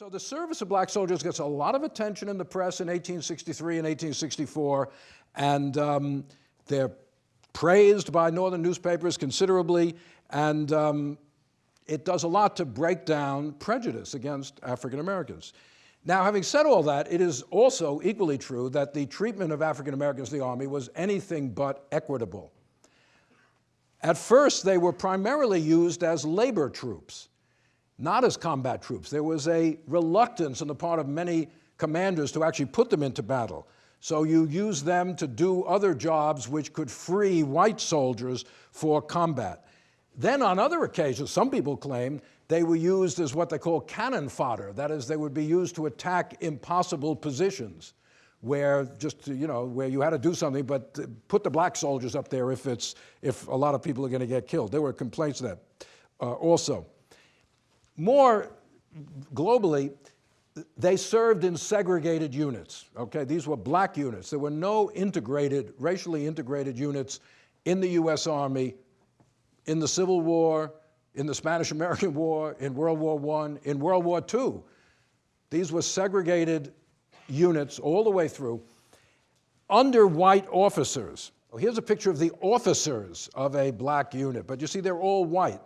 So the service of black soldiers gets a lot of attention in the press in 1863 and 1864, and um, they're praised by northern newspapers considerably, and um, it does a lot to break down prejudice against African Americans. Now, having said all that, it is also equally true that the treatment of African Americans in the Army was anything but equitable. At first, they were primarily used as labor troops, not as combat troops. There was a reluctance on the part of many commanders to actually put them into battle. So you use them to do other jobs which could free white soldiers for combat. Then on other occasions, some people claim they were used as what they call cannon fodder. That is, they would be used to attack impossible positions where just, you know, where you had to do something, but put the black soldiers up there if, it's, if a lot of people are going to get killed. There were complaints of that uh, also. More globally, they served in segregated units, okay? These were black units. There were no integrated, racially integrated units in the U.S. Army in the Civil War, in the Spanish-American War, in World War I, in World War II. These were segregated units all the way through under white officers. Here's a picture of the officers of a black unit, but you see they're all white.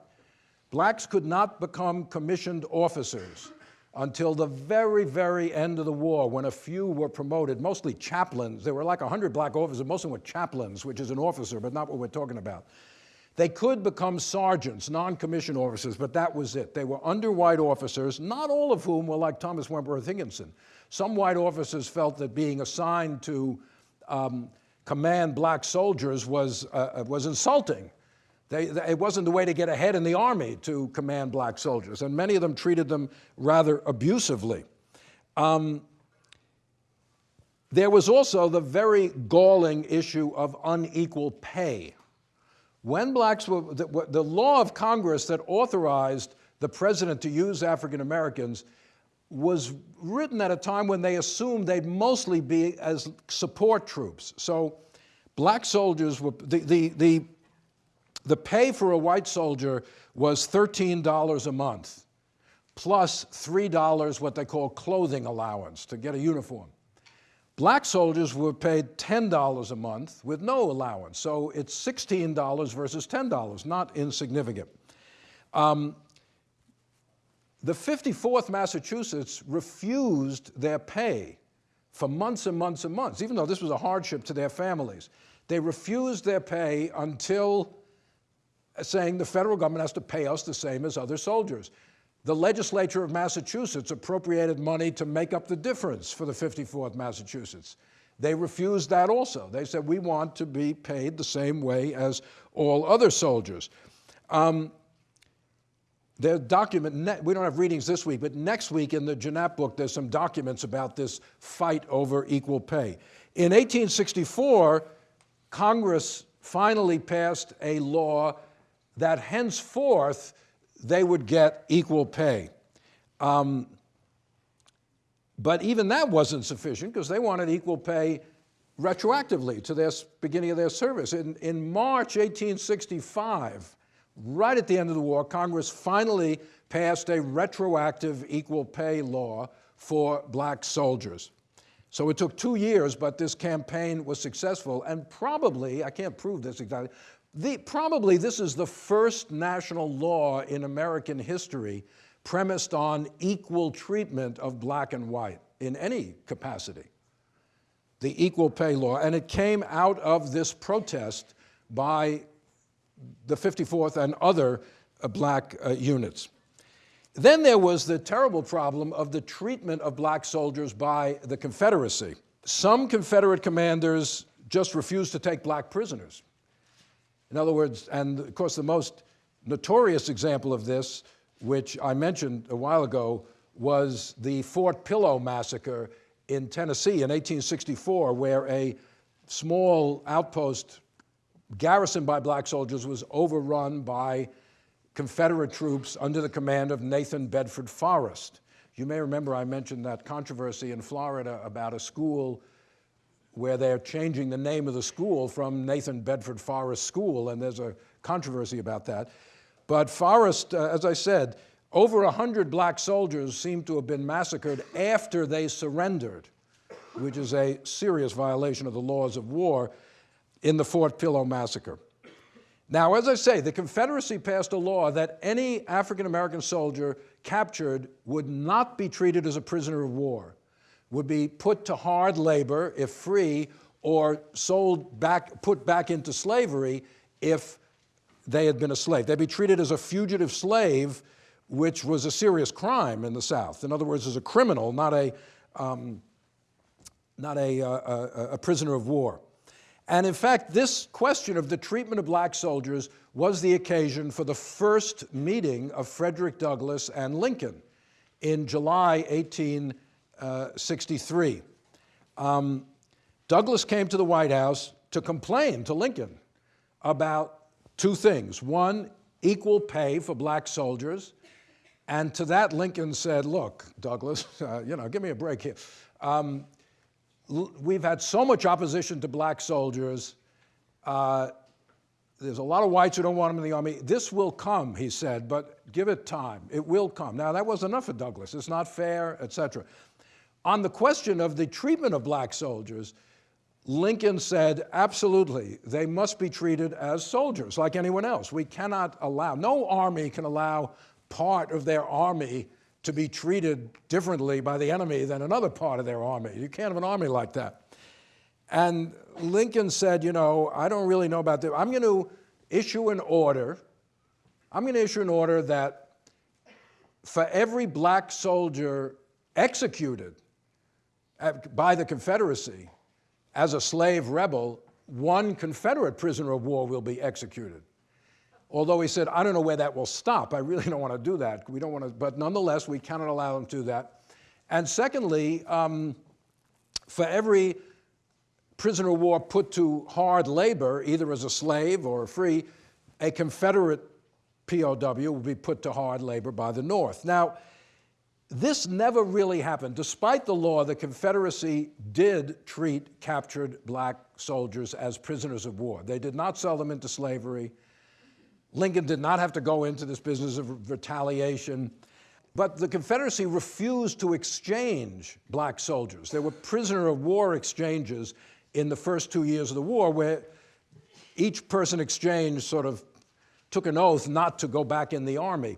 Blacks could not become commissioned officers until the very, very end of the war when a few were promoted, mostly chaplains. There were like 100 black officers, most of them were chaplains, which is an officer, but not what we're talking about. They could become sergeants, non-commissioned officers, but that was it. They were under white officers, not all of whom were like Thomas Wentworth Higginson. Some white officers felt that being assigned to um, command black soldiers was, uh, uh was insulting. They, they, it wasn't the way to get ahead in the army to command black soldiers, and many of them treated them rather abusively. Um, there was also the very galling issue of unequal pay. When blacks were, the, the law of Congress that authorized the president to use African Americans was written at a time when they assumed they'd mostly be as support troops. So black soldiers were, the, the, the, the pay for a white soldier was $13 a month, plus $3 what they call clothing allowance to get a uniform. Black soldiers were paid $10 a month with no allowance, so it's $16 versus $10, not insignificant. Um, the 54th Massachusetts refused their pay for months and months and months, even though this was a hardship to their families. They refused their pay until saying the federal government has to pay us the same as other soldiers. The legislature of Massachusetts appropriated money to make up the difference for the 54th Massachusetts. They refused that also. They said, we want to be paid the same way as all other soldiers. Um, there's document, we don't have readings this week, but next week in the Gienapp book, there's some documents about this fight over equal pay. In 1864, Congress finally passed a law that henceforth they would get equal pay. Um, but even that wasn't sufficient because they wanted equal pay retroactively to their beginning of their service. In, in March 1865, right at the end of the war, Congress finally passed a retroactive equal pay law for black soldiers. So it took two years, but this campaign was successful, and probably, I can't prove this exactly, the, probably this is the first national law in American history premised on equal treatment of black and white in any capacity, the equal pay law. And it came out of this protest by the 54th and other uh, black uh, units. Then there was the terrible problem of the treatment of black soldiers by the Confederacy. Some Confederate commanders just refused to take black prisoners. In other words, and of course the most notorious example of this, which I mentioned a while ago, was the Fort Pillow massacre in Tennessee in 1864, where a small outpost garrisoned by black soldiers was overrun by Confederate troops under the command of Nathan Bedford Forrest. You may remember I mentioned that controversy in Florida about a school where they're changing the name of the school from Nathan Bedford Forrest School, and there's a controversy about that. But Forrest, uh, as I said, over 100 black soldiers seem to have been massacred after they surrendered, which is a serious violation of the laws of war in the Fort Pillow massacre. Now, as I say, the Confederacy passed a law that any African American soldier captured would not be treated as a prisoner of war, would be put to hard labor if free, or sold back, put back into slavery if they had been a slave. They'd be treated as a fugitive slave, which was a serious crime in the South. In other words, as a criminal, not a, um, not a, uh, a, a prisoner of war. And in fact, this question of the treatment of black soldiers was the occasion for the first meeting of Frederick Douglass and Lincoln in July 1863. Um, Douglass came to the White House to complain to Lincoln about two things. One, equal pay for black soldiers. And to that, Lincoln said, look, Douglass, uh, you know, give me a break here. Um, we've had so much opposition to black soldiers. Uh, there's a lot of whites who don't want them in the army. This will come, he said, but give it time. It will come. Now, that was enough for Douglass. It's not fair, etc. On the question of the treatment of black soldiers, Lincoln said, absolutely, they must be treated as soldiers like anyone else. We cannot allow, no army can allow part of their army to be treated differently by the enemy than another part of their army. You can't have an army like that. And Lincoln said, you know, I don't really know about this. I'm going to issue an order. I'm going to issue an order that for every black soldier executed by the Confederacy as a slave rebel, one Confederate prisoner of war will be executed. Although he said, I don't know where that will stop. I really don't want to do that. We don't want to, but nonetheless, we cannot allow them to do that. And secondly, um, for every prisoner of war put to hard labor, either as a slave or free, a Confederate POW will be put to hard labor by the North. Now, this never really happened. Despite the law, the Confederacy did treat captured black soldiers as prisoners of war. They did not sell them into slavery. Lincoln did not have to go into this business of retaliation. But the Confederacy refused to exchange black soldiers. There were prisoner of war exchanges in the first two years of the war where each person exchanged sort of took an oath not to go back in the army.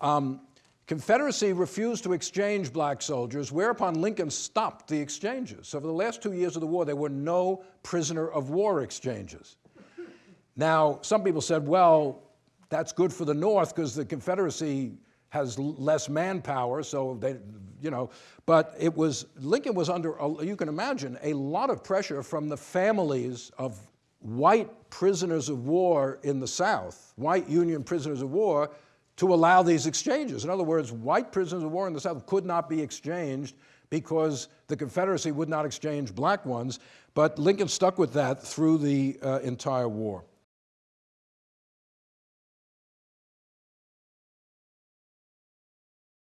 Um, Confederacy refused to exchange black soldiers, whereupon Lincoln stopped the exchanges. So for the last two years of the war, there were no prisoner of war exchanges. Now, some people said, well, that's good for the North because the Confederacy has less manpower, so they, you know, but it was, Lincoln was under, you can imagine, a lot of pressure from the families of white prisoners of war in the South, white Union prisoners of war, to allow these exchanges. In other words, white prisoners of war in the South could not be exchanged because the Confederacy would not exchange black ones, but Lincoln stuck with that through the uh, entire war.